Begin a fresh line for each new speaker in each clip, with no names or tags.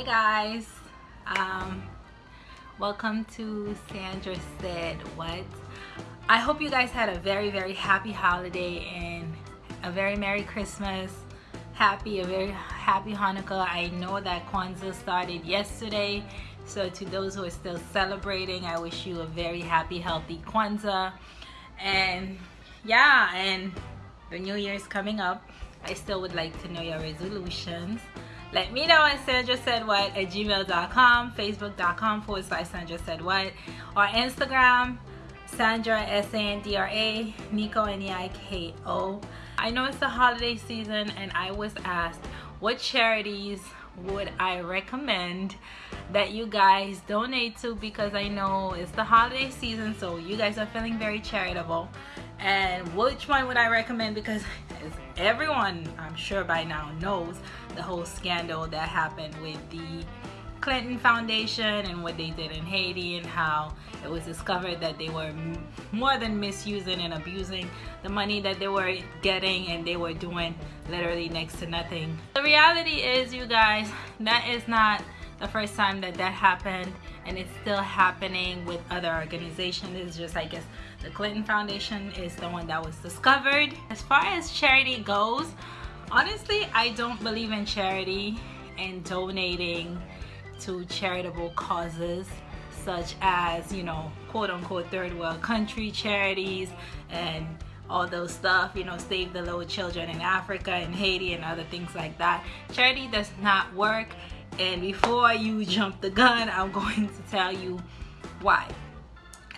hey guys. Um welcome to sandra said what? I hope you guys had a very very happy holiday and a very merry christmas. Happy a very happy hanukkah. I know that kwanzaa started yesterday so to those who are still celebrating i wish you a very happy healthy kwanzaa. And yeah and the new year is coming up. I still would like to know your resolutions let me know at Sandra Said What at gmail.com, facebook.com forward slash Sandra Said What, or Instagram, Sandra S-A-N-D-R-A, Neiko N-E-I-K-O. I know it's the holiday season and I was asked what charities would I recommend that you guys donate to because I know it's the holiday season so you guys are feeling very charitable and which one would I recommend because everyone I'm sure by now knows the whole scandal that happened with the Clinton Foundation and what they did in Haiti and how it was discovered that they were more than misusing and abusing the money that they were getting and they were doing literally next to nothing. The reality is you guys that is not the first time that that happened and it's still happening with other organizations. It's just I guess the Clinton Foundation is the one that was discovered. As far as charity goes honestly I don't believe in charity and donating to charitable causes such as you know quote-unquote third world country charities and all those stuff you know save the little children in Africa and Haiti and other things like that. Charity does not work and before you jump the gun I'm going to tell you why.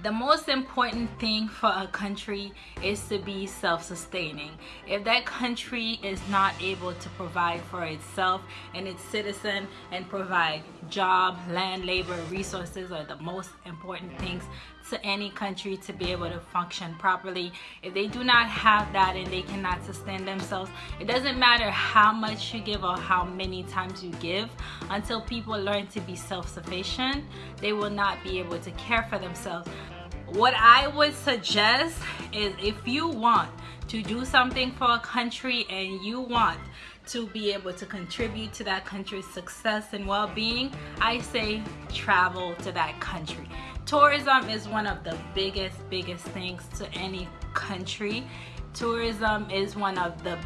The most important thing for a country is to be self-sustaining. If that country is not able to provide for itself and its citizen and provide job land labor resources are the most important things to any country to be able to function properly. If they do not have that and they cannot sustain themselves it doesn't matter how much you give or how many times you give. Until people learn to be self-sufficient they will not be able to care for themselves. What I would suggest is if you want to do something for a country and you want to be able to contribute to that country's success and well-being I say travel to that country tourism is one of the biggest biggest things to any country. Tourism is one of the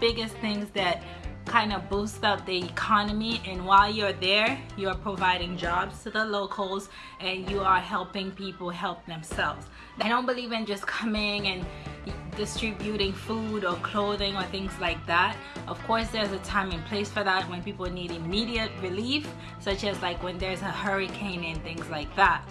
biggest things that kind of boost up the economy. And while you're there you're providing jobs to the locals and you are helping people help themselves. I don't believe in just coming and distributing food or clothing or things like that. Of course there's a time and place for that when people need immediate relief such as like when there's a hurricane and things like that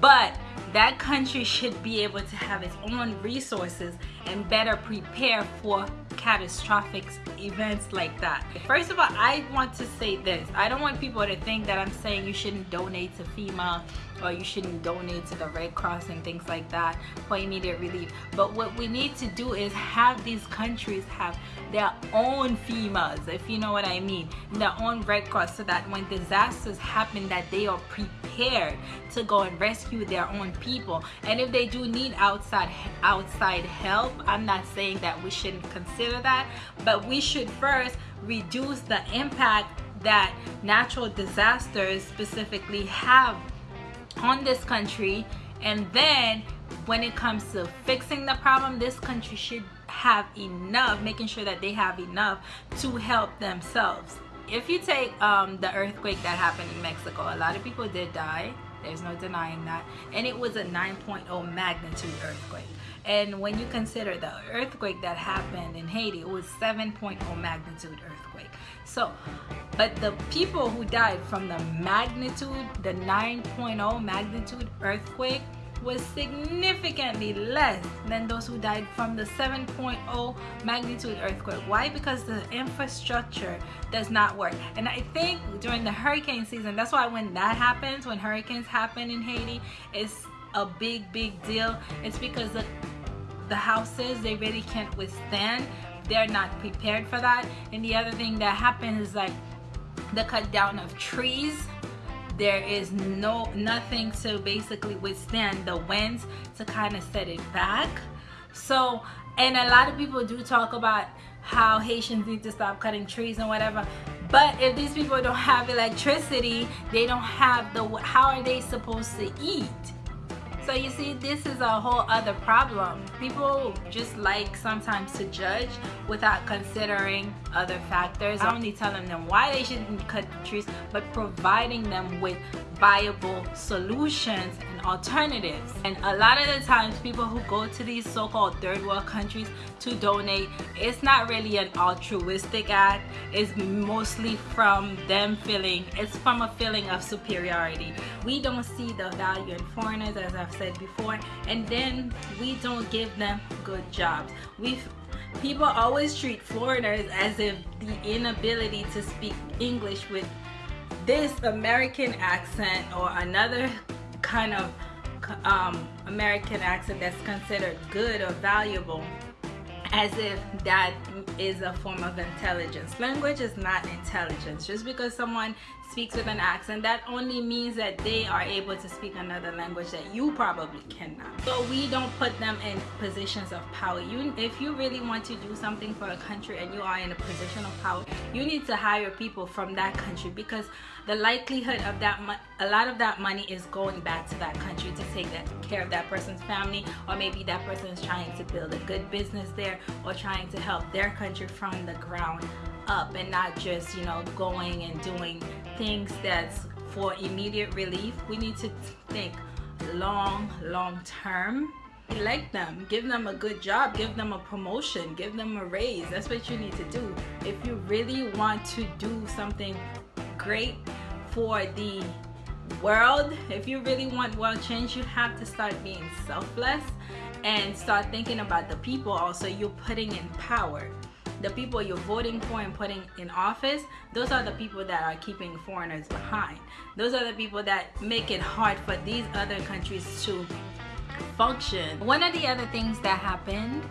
but that country should be able to have its own resources and better prepare for catastrophic events like that. First of all, I want to say this. I don't want people to think that I'm saying you shouldn't donate to FEMA or you shouldn't donate to the Red Cross and things like that for immediate relief. But what we need to do is have these countries have their own FEMAs, if you know what I mean, their own Red Cross so that when disasters happen that they are prepared to go and rescue their own people. And if they do need outside outside help, I'm not saying that we shouldn't consider that, but we should first reduce the impact that natural disasters specifically have on this country. And then when it comes to fixing the problem this country should have enough making sure that they have enough to help themselves. If you take um, the earthquake that happened in Mexico a lot of people did die there's no denying that. And it was a 9.0 magnitude earthquake. And when you consider the earthquake that happened in Haiti it was 7.0 magnitude earthquake. So but the people who died from the magnitude the 9.0 magnitude earthquake was significantly less than those who died from the 7.0 magnitude earthquake. Why? Because the infrastructure does not work. And I think during the hurricane season, that's why when that happens, when hurricanes happen in Haiti, it's a big, big deal. It's because the, the houses, they really can't withstand. They're not prepared for that. And the other thing that happens is like the cut down of trees there is no nothing to basically withstand the winds to kind of set it back. So and a lot of people do talk about how Haitians need to stop cutting trees and whatever but if these people don't have electricity they don't have the how are they supposed to eat so you see, this is a whole other problem. People just like sometimes to judge without considering other factors. I'm only telling them why they shouldn't cut the trees, but providing them with viable solutions alternatives. And a lot of the times people who go to these so-called third world countries to donate, it's not really an altruistic act. It's mostly from them feeling, it's from a feeling of superiority. We don't see the value in foreigners as I've said before and then we don't give them good jobs. we people always treat foreigners as if the inability to speak English with this American accent or another kind of um, American accent that's considered good or valuable as if that is a form of intelligence. Language is not intelligence. Just because someone speaks with an accent, that only means that they are able to speak another language that you probably cannot. So we don't put them in positions of power. You, if you really want to do something for a country and you are in a position of power, you need to hire people from that country because the likelihood of that, a lot of that money is going back to that country to take that care of that person's family or maybe that person is trying to build a good business there or trying to help their country from the ground up and not just you know going and doing things that's for immediate relief. We need to think long long term. Like them. Give them a good job. Give them a promotion. Give them a raise. That's what you need to do. If you really want to do something great for the world. If you really want world change you have to start being selfless and start thinking about the people also you're putting in power. The people you're voting for and putting in office those are the people that are keeping foreigners behind. Those are the people that make it hard for these other countries to function. One of the other things that happened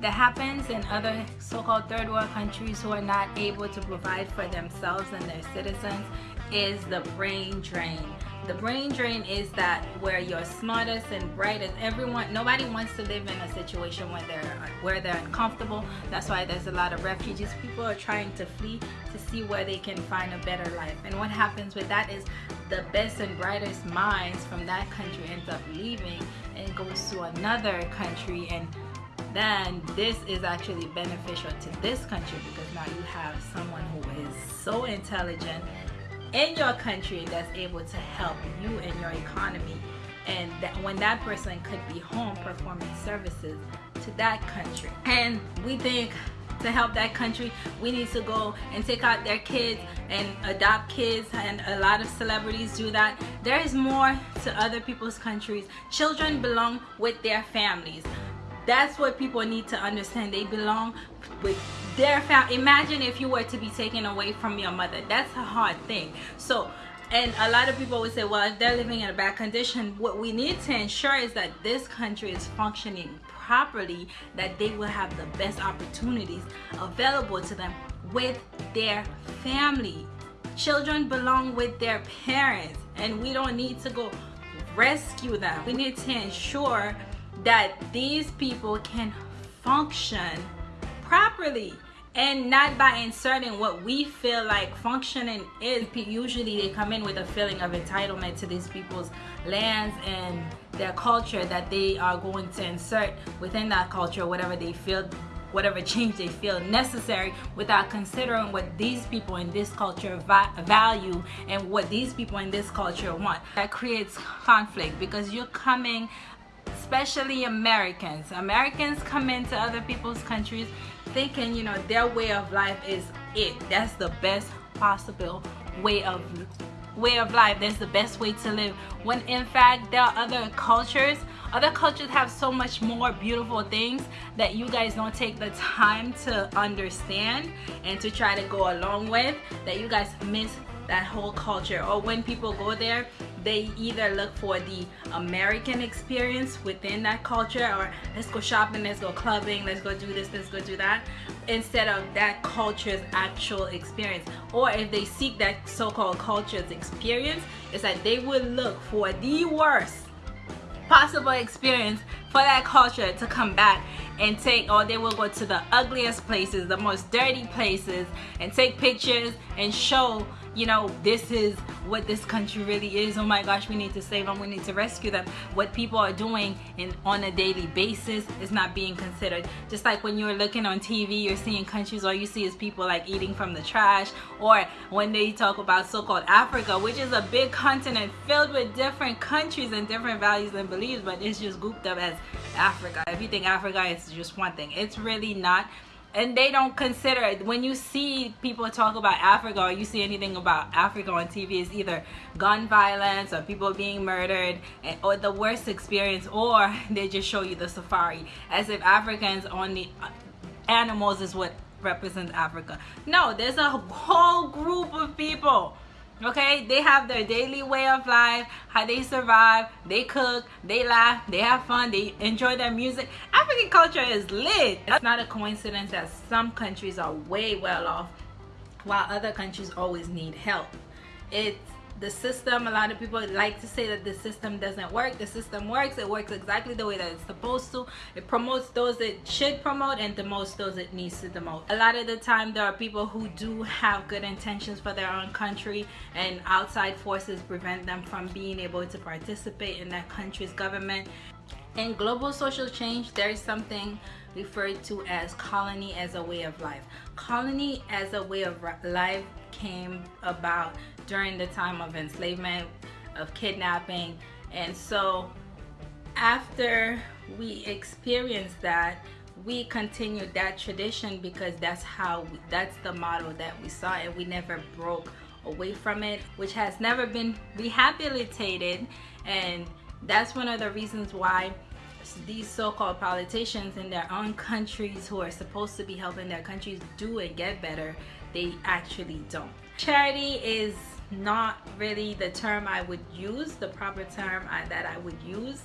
that happens in other so-called third world countries who are not able to provide for themselves and their citizens is the brain drain. The brain drain is that where you're smartest and brightest. Everyone nobody wants to live in a situation where they're where they're uncomfortable. That's why there's a lot of refugees. People are trying to flee to see where they can find a better life. And what happens with that is the best and brightest minds from that country ends up leaving and goes to another country and then this is actually beneficial to this country because now you have someone who is so intelligent in your country that's able to help you in your economy. And that when that person could be home performing services to that country. And we think to help that country we need to go and take out their kids and adopt kids. And a lot of celebrities do that. There is more to other people's countries. Children belong with their families that's what people need to understand. They belong with their family imagine if you were to be taken away from your mother. That's a hard thing. So and a lot of people would say well if they're living in a bad condition what we need to ensure is that this country is functioning properly that they will have the best opportunities available to them with their family. Children belong with their parents and we don't need to go rescue them. We need to ensure that these people can function properly and not by inserting what we feel like functioning is. Usually they come in with a feeling of entitlement to these people's lands and their culture that they are going to insert within that culture whatever they feel whatever change they feel necessary without considering what these people in this culture value and what these people in this culture want. That creates conflict because you're coming especially Americans. Americans come into other people's countries thinking, you know, their way of life is it. That's the best possible way of way of life. That's the best way to live. When in fact there are other cultures. Other cultures have so much more beautiful things that you guys don't take the time to understand and to try to go along with that you guys miss that whole culture or when people go there they either look for the American experience within that culture or let's go shopping, let's go clubbing, let's go do this, let's go do that instead of that culture's actual experience. Or if they seek that so-called culture's experience it's that they would look for the worst possible experience for that culture to come back and take or they will go to the ugliest places the most dirty places and take pictures and show you know this is what this country really is. Oh my gosh we need to save them. We need to rescue them. What people are doing in on a daily basis is not being considered. Just like when you're looking on TV you're seeing countries all you see is people like eating from the trash. Or when they talk about so-called Africa which is a big continent filled with different countries and different values and beliefs but it's just grouped up as Africa. If you think Africa is just one thing it's really not and they don't consider it. When you see people talk about Africa or you see anything about Africa on TV it's either gun violence or people being murdered or the worst experience or they just show you the safari. As if Africans only uh, animals is what represents Africa. No there's a whole group of people okay? They have their daily way of life how they survive they cook they laugh they have fun they enjoy their music. African culture is lit. It's not a coincidence that some countries are way well off while other countries always need help. It's the system a lot of people like to say that the system doesn't work. The system works. It works exactly the way that it's supposed to. It promotes those it should promote and demotes those it needs to demote. A lot of the time there are people who do have good intentions for their own country and outside forces prevent them from being able to participate in that country's government. In global social change there is something referred to as colony as a way of life. Colony as a way of life came about during the time of enslavement, of kidnapping. And so after we experienced that, we continued that tradition because that's how, we, that's the model that we saw and we never broke away from it, which has never been rehabilitated. And that's one of the reasons why these so-called politicians in their own countries who are supposed to be helping their countries do and get better, they actually don't. Charity is not really the term I would use, the proper term I, that I would use.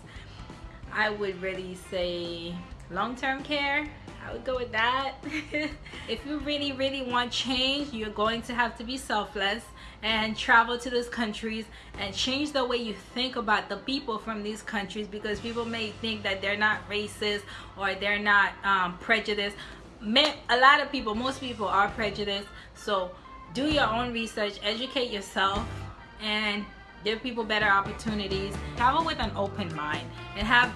I would really say long-term care. I would go with that. if you really, really want change, you're going to have to be selfless and travel to those countries and change the way you think about the people from these countries because people may think that they're not racist or they're not um, prejudiced. A lot of people, most people are prejudiced. So do your own research, educate yourself, and give people better opportunities. Travel with an open mind and have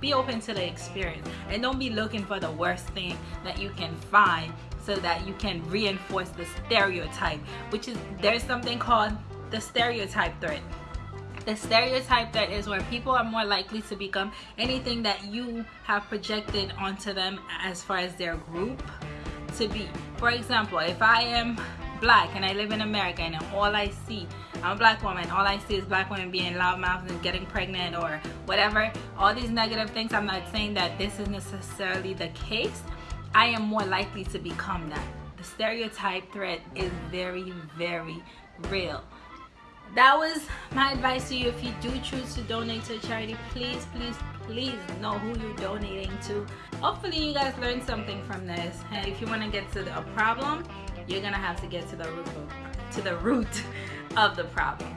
be open to the experience and don't be looking for the worst thing that you can find so that you can reinforce the stereotype which is there's something called the stereotype threat the stereotype that is where people are more likely to become anything that you have projected onto them as far as their group to be for example if I am black and I live in America and all I see, I'm a black woman, all I see is black women being loudmouth and getting pregnant or whatever, all these negative things, I'm not saying that this is necessarily the case. I am more likely to become that. The stereotype threat is very, very real. That was my advice to you. If you do choose to donate to a charity, please, please, please know who you're donating to. Hopefully you guys learned something from this. And if you want to get to the, a problem, you're gonna have to get to the root of, to the root of the problem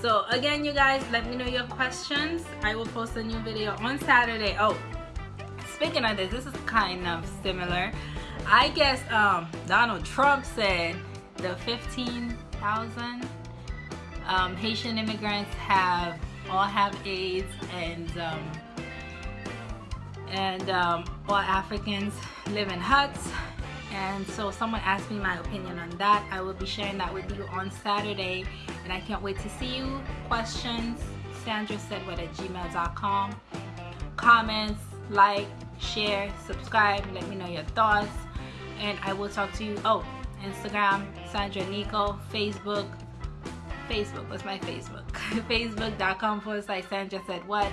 so again you guys let me know your questions I will post a new video on Saturday oh speaking of this this is kind of similar I guess um, Donald Trump said the 15,000 um, Haitian immigrants have all have AIDS and um, and um, all Africans live in huts. And so someone asked me my opinion on that. I will be sharing that with you on saturday. And i can't wait to see you. Questions sandra said what at gmail.com comments like share subscribe let me know your thoughts. And i will talk to you. Oh instagram sandra neiko. Facebook facebook what's my facebook facebook.com forward slash sandra said what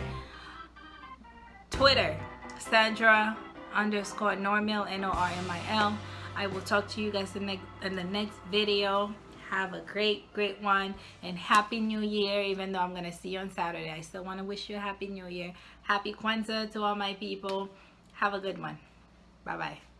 twitter sandra underscore normil n-o-r-m-i-l I will talk to you guys in the, in the next video. Have a great, great one. And Happy New Year, even though I'm going to see you on Saturday. I still want to wish you a Happy New Year. Happy Kwanzaa to all my people. Have a good one. Bye-bye.